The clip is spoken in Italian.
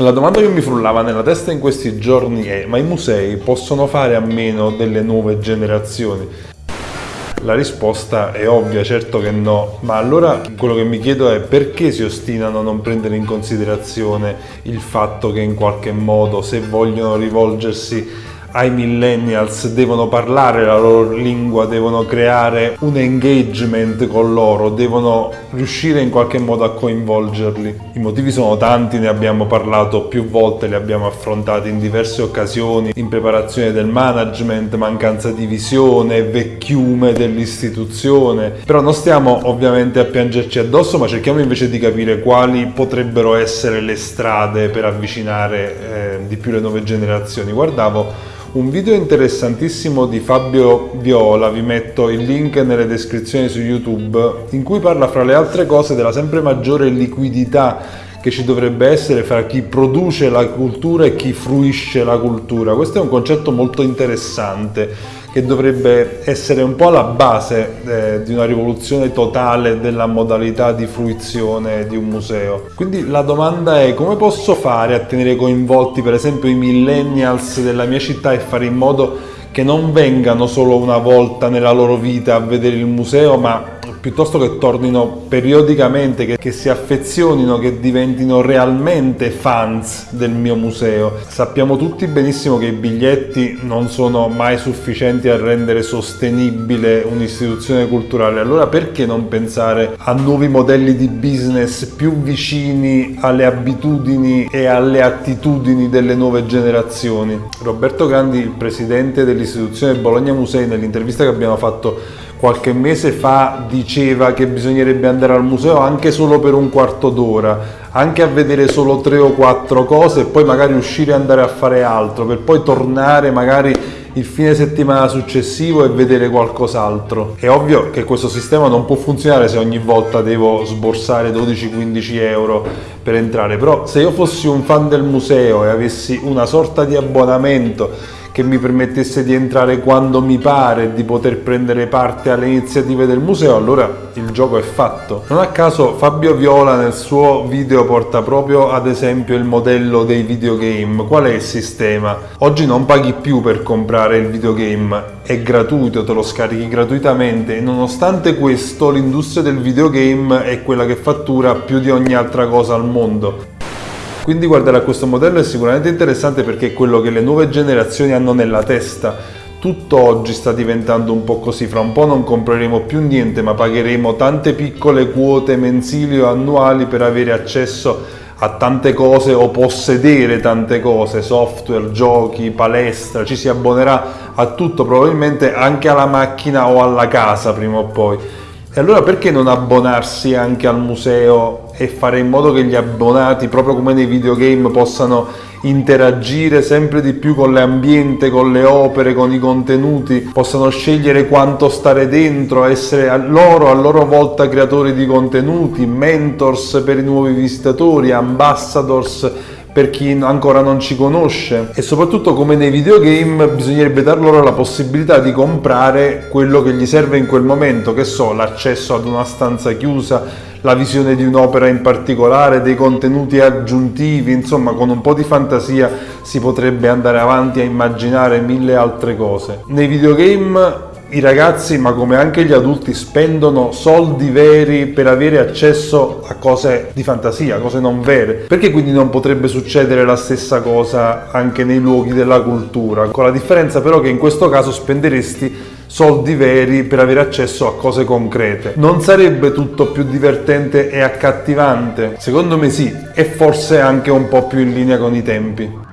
La domanda che mi frullava nella testa in questi giorni è ma i musei possono fare a meno delle nuove generazioni? La risposta è ovvia, certo che no, ma allora quello che mi chiedo è perché si ostinano a non prendere in considerazione il fatto che in qualche modo se vogliono rivolgersi ai millennials devono parlare la loro lingua, devono creare un engagement con loro, devono riuscire in qualche modo a coinvolgerli. I motivi sono tanti, ne abbiamo parlato più volte, li abbiamo affrontati in diverse occasioni, in preparazione del management, mancanza di visione, vecchiume dell'istituzione, però non stiamo ovviamente a piangerci addosso, ma cerchiamo invece di capire quali potrebbero essere le strade per avvicinare eh, di più le nuove generazioni. Guardavo un video interessantissimo di Fabio Viola, vi metto il link nelle descrizioni su YouTube, in cui parla fra le altre cose della sempre maggiore liquidità che ci dovrebbe essere fra chi produce la cultura e chi fruisce la cultura. Questo è un concetto molto interessante che dovrebbe essere un po' alla base eh, di una rivoluzione totale della modalità di fruizione di un museo. Quindi la domanda è come posso fare a tenere coinvolti per esempio i millennials della mia città e fare in modo che non vengano solo una volta nella loro vita a vedere il museo ma piuttosto che tornino periodicamente, che, che, si affezionino, che diventino realmente fans del mio museo. Sappiamo tutti benissimo che i biglietti non sono mai sufficienti a rendere sostenibile un'istituzione culturale, allora perché non pensare a nuovi modelli di business più vicini alle abitudini e alle attitudini delle nuove generazioni? Roberto Grandi, il presidente dell'istituzione Bologna Musei, nell'intervista che abbiamo fatto qualche mese fa diceva che bisognerebbe andare al museo anche solo per un quarto d'ora, anche a vedere solo tre o quattro cose e poi magari uscire e andare a fare altro, per poi tornare magari il fine settimana successivo e vedere qualcos'altro. È ovvio che questo sistema non può funzionare se ogni volta devo sborsare 12-15 euro per entrare, però se io fossi un fan del museo e avessi una sorta di abbonamento che mi permettesse di entrare quando mi pare e di poter prendere parte alle iniziative del museo, allora il gioco è fatto. Non a caso Fabio Viola nel suo video porta proprio ad esempio il modello dei videogame. Qual è il sistema? Oggi non paghi più per comprare il videogame, è gratuito, te lo scarichi gratuitamente e nonostante questo l'industria del videogame è quella che fattura più di ogni altra cosa al mondo. Quindi guardare a questo modello è sicuramente interessante perché è quello che le nuove generazioni hanno nella testa. Tutto oggi sta diventando un po' così, fra un po' non compreremo più niente ma pagheremo tante piccole quote mensili o annuali per avere accesso a tante cose o possedere tante cose, software, giochi, palestra, ci si abbonerà a tutto, probabilmente anche alla macchina o alla casa prima o poi. E allora perché non abbonarsi anche al museo e fare in modo che gli abbonati, proprio come nei videogame, possano interagire sempre di più con l'ambiente, con le opere, con i contenuti, possano scegliere quanto stare dentro, essere a loro a loro volta creatori di contenuti, mentors per i nuovi visitatori, ambassadors per chi ancora non ci conosce e soprattutto come nei videogame bisognerebbe dar loro la possibilità di comprare quello che gli serve in quel momento, che so, l'accesso ad una stanza chiusa, la visione di un'opera in particolare, dei contenuti aggiuntivi, insomma con un po' di fantasia si potrebbe andare avanti a immaginare mille altre cose. Nei videogame i ragazzi, ma come anche gli adulti, spendono soldi veri per avere accesso a cose di fantasia, cose non vere. Perché quindi non potrebbe succedere la stessa cosa anche nei luoghi della cultura? Con la differenza però che in questo caso spenderesti soldi veri per avere accesso a cose concrete. Non sarebbe tutto più divertente e accattivante? Secondo me sì, e forse anche un po' più in linea con i tempi.